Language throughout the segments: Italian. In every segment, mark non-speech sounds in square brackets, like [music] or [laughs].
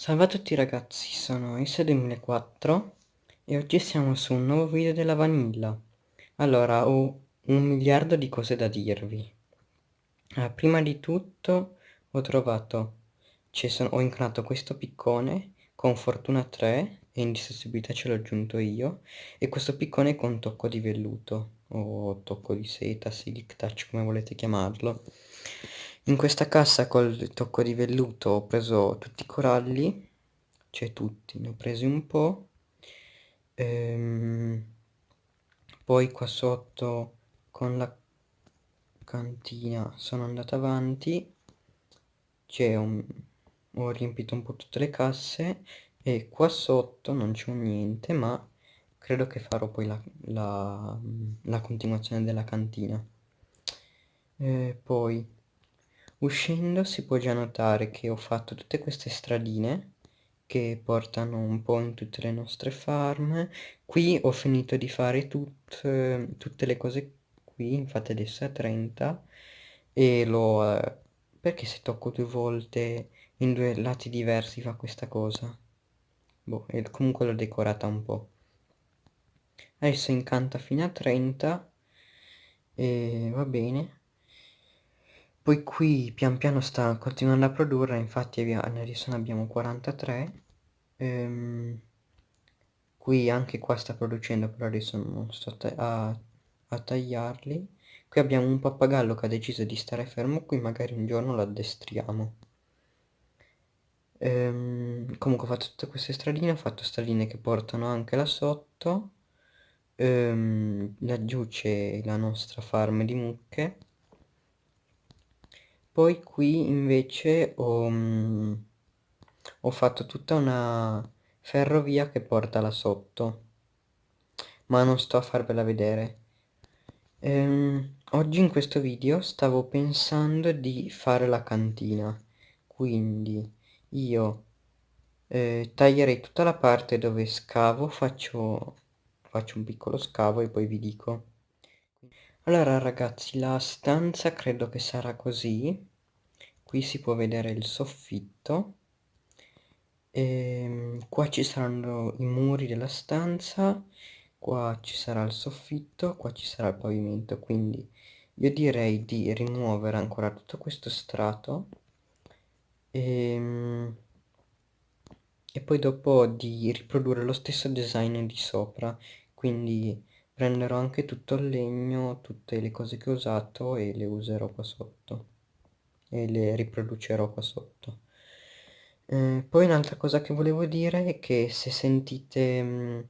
Salve a tutti ragazzi, sono S2004 e oggi siamo su un nuovo video della vanilla. Allora, ho un miliardo di cose da dirvi. Allora, prima di tutto ho trovato, cioè ho incarnato questo piccone con fortuna 3 e indistruttibilità ce l'ho aggiunto io e questo piccone con tocco di velluto o tocco di seta, silk touch come volete chiamarlo. In questa cassa col tocco di velluto ho preso tutti i coralli, cioè tutti, ne ho presi un po'. Ehm, poi qua sotto con la cantina sono andato avanti, cioè ho, ho riempito un po' tutte le casse e qua sotto non c'è niente, ma credo che farò poi la, la, la continuazione della cantina. E poi Uscendo si può già notare che ho fatto tutte queste stradine che portano un po' in tutte le nostre farm. Qui ho finito di fare tut, tutte le cose qui, infatti adesso è 30 e lo... Eh, perché se tocco due volte in due lati diversi fa questa cosa? Boh, e comunque l'ho decorata un po'. Adesso incanta fino a 30 e va bene. Poi qui pian piano sta continuando a produrre, infatti adesso ne abbiamo 43. Ehm, qui anche qua sta producendo, però adesso non sto a, a tagliarli. Qui abbiamo un pappagallo che ha deciso di stare fermo qui, magari un giorno lo addestriamo. Ehm, comunque ho fatto tutte queste stradine, ho fatto stradine che portano anche là sotto. Ehm, laggiù c'è la nostra farm di mucche poi qui invece ho, mm, ho fatto tutta una ferrovia che porta là sotto ma non sto a farvela vedere. Ehm, oggi in questo video stavo pensando di fare la cantina quindi io eh, taglierei tutta la parte dove scavo faccio, faccio un piccolo scavo e poi vi dico allora ragazzi la stanza credo che sarà così. Qui si può vedere il soffitto. E ehm, qua ci saranno i muri della stanza qua ci sarà il soffitto qua ci sarà il pavimento. Quindi io direi di rimuovere ancora tutto questo strato. E, ehm, e poi dopo di riprodurre lo stesso design di sopra. Quindi prenderò anche tutto il legno tutte le cose che ho usato e le userò qua sotto e le riproducerò qua sotto. Eh, poi un'altra cosa che volevo dire è che se sentite mh, mm,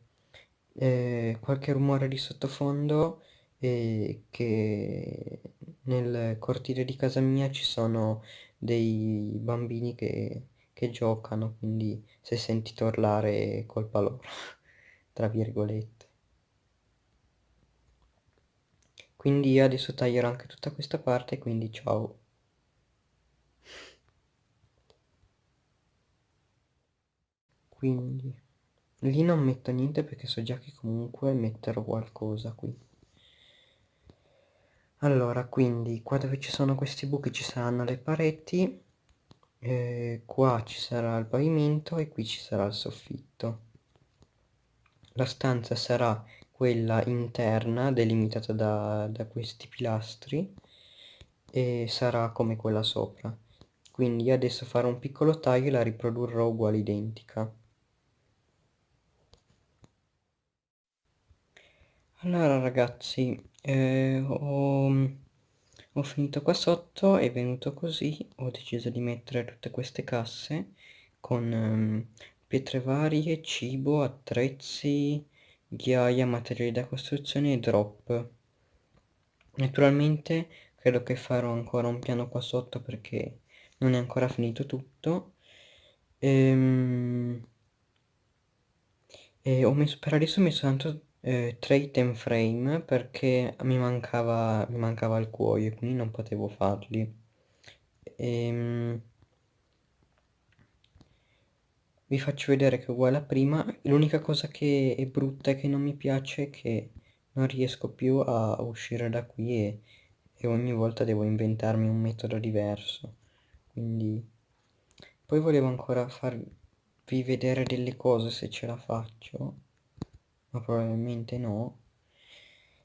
eh, qualche rumore di sottofondo e che nel cortile di casa mia ci sono dei bambini che, che giocano, quindi se sentite urlare è colpa loro, [laughs] tra virgolette. Quindi io adesso taglierò anche tutta questa parte, quindi ciao. quindi lì non metto niente perché so già che comunque metterò qualcosa qui allora quindi qua dove ci sono questi buchi ci saranno le pareti eh, qua ci sarà il pavimento e qui ci sarà il soffitto la stanza sarà quella interna delimitata da, da questi pilastri e sarà come quella sopra. Quindi adesso farò un piccolo taglio e la riprodurrò uguale identica. Allora ragazzi, eh, ho, ho finito qua sotto, è venuto così, ho deciso di mettere tutte queste casse con um, pietre varie, cibo, attrezzi, ghiaia, materiali da costruzione e drop. Naturalmente credo che farò ancora un piano qua sotto perché non è ancora finito tutto. Ehm, e ho messo, per adesso ho messo tanto eh, 3 item frame perché mi mancava, mi mancava il cuoio quindi non potevo farli ehm, vi faccio vedere che è uguale a prima. L'unica cosa che è brutta e che non mi piace è che non riesco più a uscire da qui e, e ogni volta devo inventarmi un metodo diverso. Quindi poi volevo ancora far, farvi vedere delle cose se ce la faccio ma probabilmente no.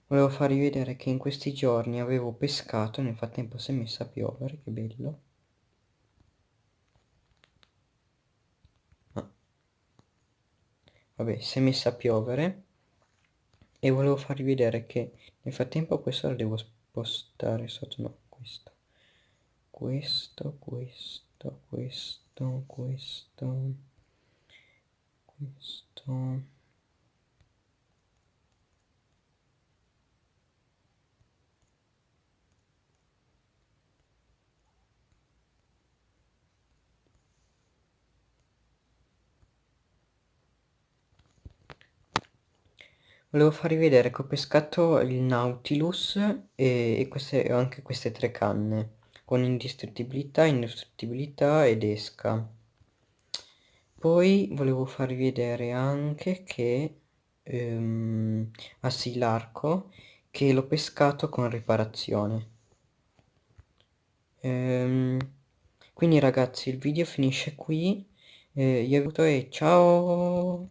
Volevo farvi vedere che in questi giorni avevo pescato nel frattempo si è messa a piovere che bello vabbè si è messa a piovere e volevo farvi vedere che nel frattempo questo lo devo spostare sotto no questo. Questo questo questo questo questo volevo farvi vedere che ho pescato il Nautilus e, queste, anche queste tre canne con indistruttibilità, indistruttibilità ed esca. Poi volevo farvi vedere anche che ehm, ah sì l'arco che l'ho pescato con riparazione. Ehm, quindi ragazzi il video finisce qui. Eh, io vi saluto e ciao